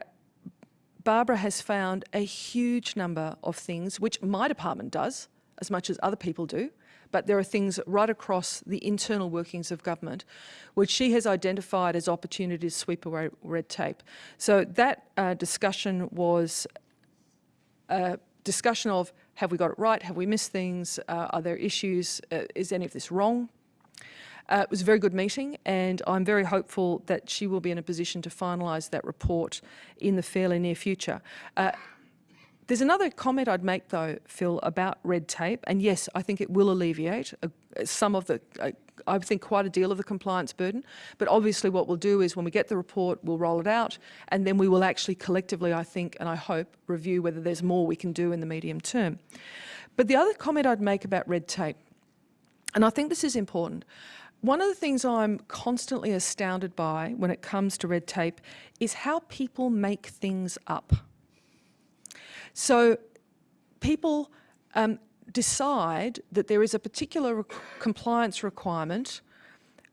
Barbara has found a huge number of things, which my department does as much as other people do, but there are things right across the internal workings of government which she has identified as opportunities to sweep away red tape. So that uh, discussion was a discussion of have we got it right, have we missed things, uh, are there issues, uh, is any of this wrong? Uh, it was a very good meeting and I'm very hopeful that she will be in a position to finalise that report in the fairly near future. Uh, there's another comment I'd make though, Phil, about red tape, and yes, I think it will alleviate uh, some of the, uh, I think quite a deal of the compliance burden, but obviously what we'll do is when we get the report, we'll roll it out, and then we will actually collectively, I think, and I hope, review whether there's more we can do in the medium term. But the other comment I'd make about red tape, and I think this is important, one of the things I'm constantly astounded by when it comes to red tape is how people make things up. So people um, decide that there is a particular rec compliance requirement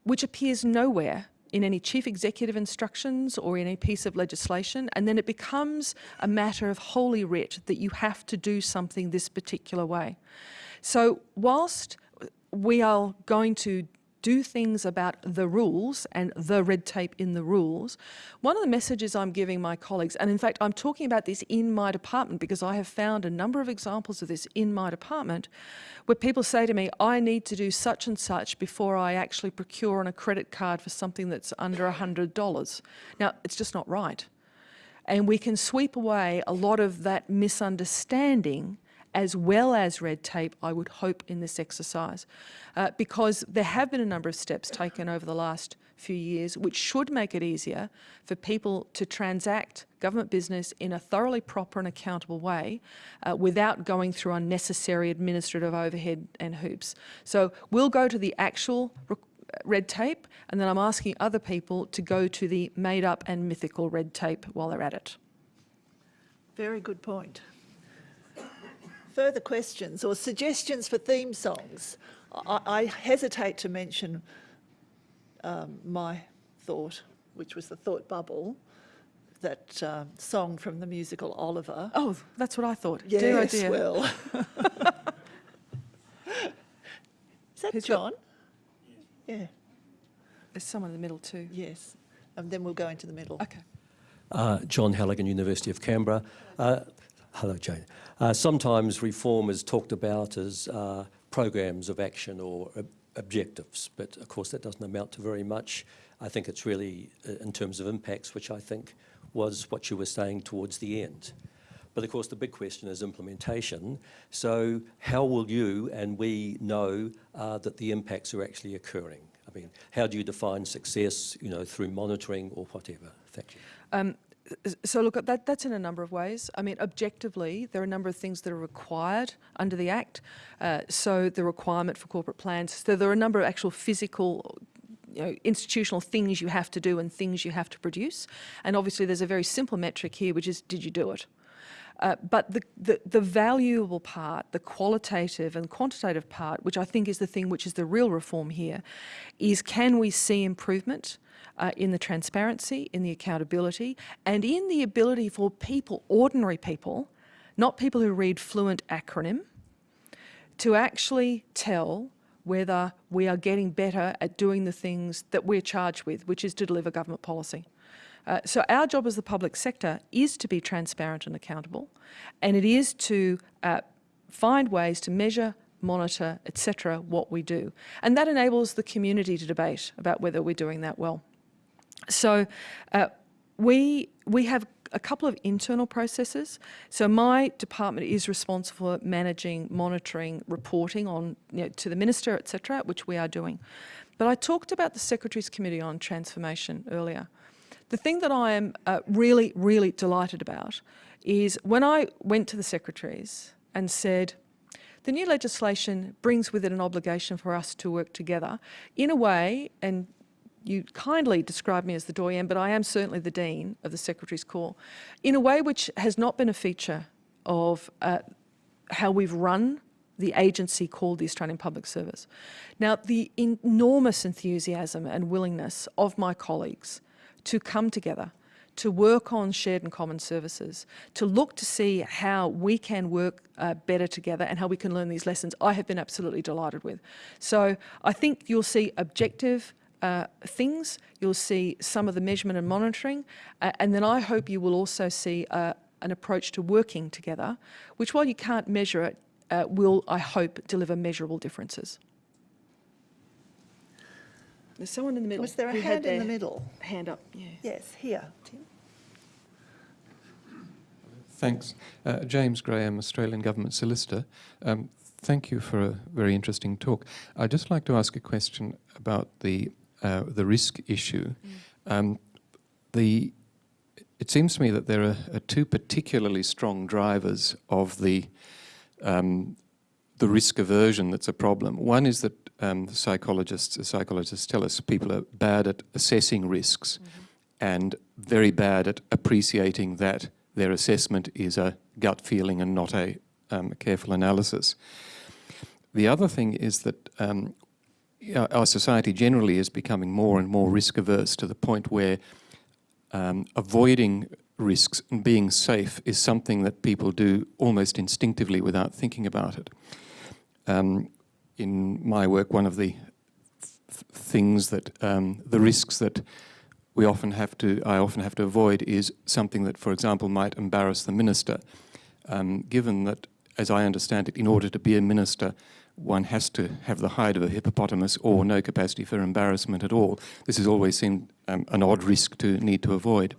which appears nowhere in any chief executive instructions or in any piece of legislation, and then it becomes a matter of holy writ that you have to do something this particular way. So whilst we are going to do things about the rules and the red tape in the rules. One of the messages I'm giving my colleagues, and in fact I'm talking about this in my department because I have found a number of examples of this in my department where people say to me, I need to do such and such before I actually procure on a credit card for something that's under $100. Now, it's just not right. And we can sweep away a lot of that misunderstanding as well as red tape, I would hope, in this exercise. Uh, because there have been a number of steps taken over the last few years which should make it easier for people to transact government business in a thoroughly proper and accountable way uh, without going through unnecessary administrative overhead and hoops. So we'll go to the actual red tape and then I'm asking other people to go to the made up and mythical red tape while they're at it. Very good point. Further questions or suggestions for theme songs? I, I hesitate to mention um, my thought, which was the thought bubble, that uh, song from the musical Oliver. Oh, that's what I thought. Yes, dear, oh dear. well. <laughs> Is that Who's John? got- Yeah, There's someone in the middle too. yes. And then we'll go into the middle. Okay. Uh, John Halligan, University of Canberra. Uh, hello, Jane. Uh, sometimes reform is talked about as uh, programs of action or ob objectives, but of course that doesn't amount to very much. I think it's really uh, in terms of impacts, which I think was what you were saying towards the end. But of course the big question is implementation. So how will you and we know uh, that the impacts are actually occurring? I mean, how do you define success, you know, through monitoring or whatever? Thank you. Um, so look, that, that's in a number of ways. I mean, objectively, there are a number of things that are required under the Act. Uh, so the requirement for corporate plans, so there are a number of actual physical you know, institutional things you have to do and things you have to produce. And obviously there's a very simple metric here, which is, did you do it? Uh, but the, the, the, valuable part, the qualitative and quantitative part, which I think is the thing which is the real reform here, is can we see improvement uh, in the transparency, in the accountability, and in the ability for people, ordinary people, not people who read fluent acronym, to actually tell whether we are getting better at doing the things that we're charged with, which is to deliver government policy. Uh, so our job as the public sector is to be transparent and accountable, and it is to uh, find ways to measure, monitor, etc., what we do. And that enables the community to debate about whether we're doing that well. So uh, we, we have a couple of internal processes. So my department is responsible for managing, monitoring, reporting on you know, to the minister, etc., which we are doing. But I talked about the Secretaries Committee on Transformation earlier. The thing that I am uh, really, really delighted about is when I went to the secretaries and said, the new legislation brings with it an obligation for us to work together in a way, and you kindly describe me as the doyen, but I am certainly the dean of the Secretary's Corps, in a way which has not been a feature of uh, how we've run the agency called the Australian Public Service. Now, the enormous enthusiasm and willingness of my colleagues to come together, to work on shared and common services, to look to see how we can work uh, better together and how we can learn these lessons, I have been absolutely delighted with. So I think you'll see objective uh, things, you'll see some of the measurement and monitoring, uh, and then I hope you will also see uh, an approach to working together, which while you can't measure it, uh, will, I hope, deliver measurable differences. There's someone in the middle. Was there a who hand in the middle? Hand up, yeah. Yes, here, Tim. Thanks. Uh, James Graham, Australian Government Solicitor. Um, thank you for a very interesting talk. I'd just like to ask a question about the, uh, the risk issue. Um, the, it seems to me that there are, are two particularly strong drivers of the, um, the risk aversion that's a problem. One is that um, the psychologists, psychologists tell us people are bad at assessing risks and very bad at appreciating that their assessment is a gut feeling and not a um, careful analysis. The other thing is that um, our- our society generally is becoming more and more risk averse to the point where um, avoiding risks and being safe is something that people do almost instinctively without thinking about it. Um, in my work, one of the th- things that um, the risks that we often have to, I often have to avoid is something that, for example, might embarrass the minister. Um, given that, as I understand it, in order to be a minister, one has to have the hide of a hippopotamus or no capacity for embarrassment at all. This has always seemed um, an odd risk to need to avoid.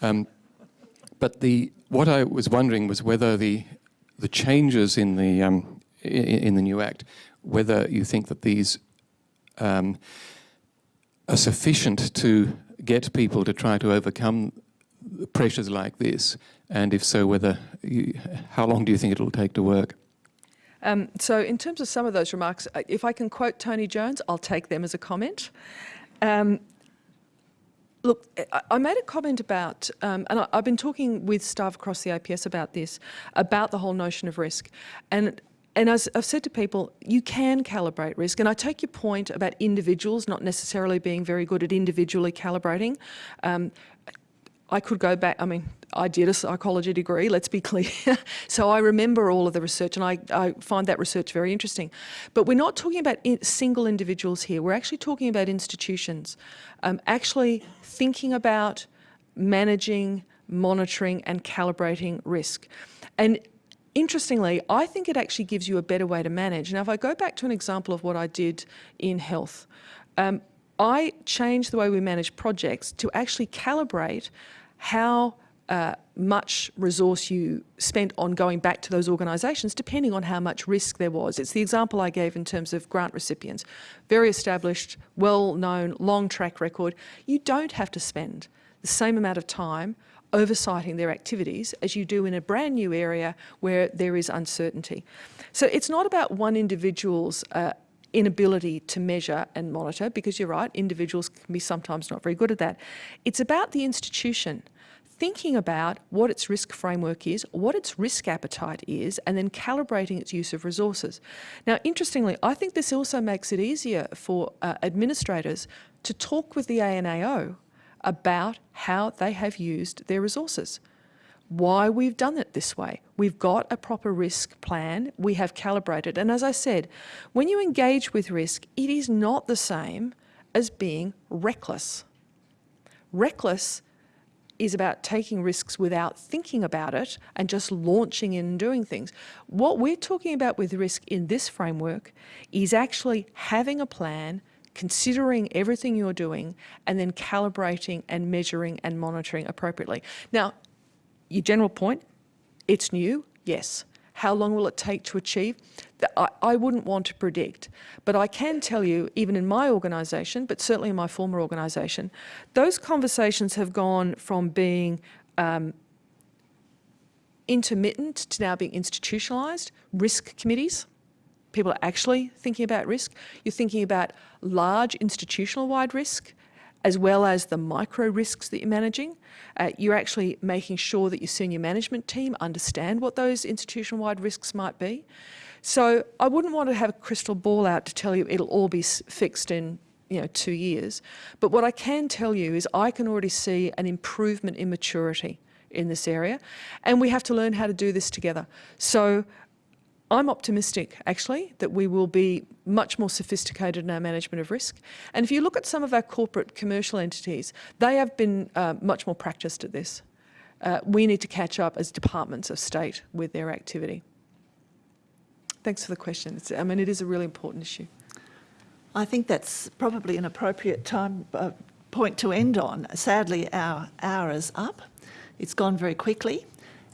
Um, but the what I was wondering was whether the the changes in the um, in the new act, whether you think that these um, are sufficient to get people to try to overcome pressures like this, and if so, whether you, how long do you think it'll take to work? Um, so in terms of some of those remarks, uh, if I can quote Tony Jones, I'll take them as a comment. Um, look, I, made a comment about, um, and I've been talking with staff across the APS about this, about the whole notion of risk. And and as I've said to people, you can calibrate risk. And I take your point about individuals not necessarily being very good at individually calibrating. Um, I could go back, I mean, I did a psychology degree, let's be clear. <laughs> so I remember all of the research and I, I find that research very interesting. But we're not talking about in, single individuals here, we're actually talking about institutions. Um, actually thinking about managing, monitoring and calibrating risk. And interestingly, I think it actually gives you a better way to manage. Now, if I go back to an example of what I did in health, um, I changed the way we manage projects to actually calibrate how uh, much resource you spent on going back to those organisations, depending on how much risk there was. It's the example I gave in terms of grant recipients. Very established, well-known, long track record. You don't have to spend the same amount of time oversighting their activities as you do in a brand new area where there is uncertainty. So it's not about one individual's uh, inability to measure and monitor, because you're right, individuals can be sometimes not very good at that. It's about the institution thinking about what its risk framework is, what its risk appetite is, and then calibrating its use of resources. Now, interestingly, I think this also makes it easier for uh, administrators to talk with the ANAO about how they have used their resources why we've done it this way. We've got a proper risk plan, we have calibrated. And as I said, when you engage with risk, it is not the same as being reckless. Reckless is about taking risks without thinking about it and just launching in and doing things. What we're talking about with risk in this framework is actually having a plan, considering everything you're doing, and then calibrating and measuring and monitoring appropriately. Now, your general point, it's new, yes. How long will it take to achieve? I, I wouldn't want to predict, but I can tell you, even in my organisation, but certainly in my former organisation, those conversations have gone from being um, intermittent to now being institutionalised. Risk committees, people are actually thinking about risk. You're thinking about large institutional wide risk as well as the micro risks that you're managing. Uh, you're actually making sure that your senior management team understand what those institutional wide risks might be. So I wouldn't want to have a crystal ball out to tell you it'll all be fixed in you know two years. But what I can tell you is I can already see an improvement in maturity in this area, and we have to learn how to do this together. So I'm optimistic, actually, that we will be much more sophisticated in our management of risk. And if you look at some of our corporate commercial entities, they have been uh, much more practiced at this. Uh, we need to catch up as departments of state with their activity. Thanks for the question. It's, I mean, it is a really important issue. I think that's probably an appropriate time uh, point to end on. Sadly, our hour is up. It's gone very quickly.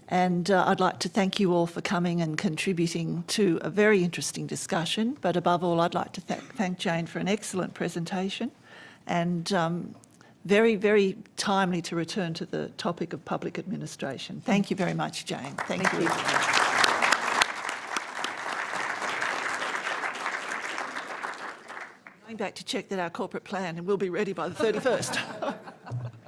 And uh, I'd like to thank you all for coming and contributing to a very interesting discussion. But above all, I'd like to th- thank Jane for an excellent presentation and um, very, very timely to return to the topic of public administration. Thank you very much, Jane. Thank, you. Going back to check that our corporate plan and we'll be ready by the 31st. <laughs>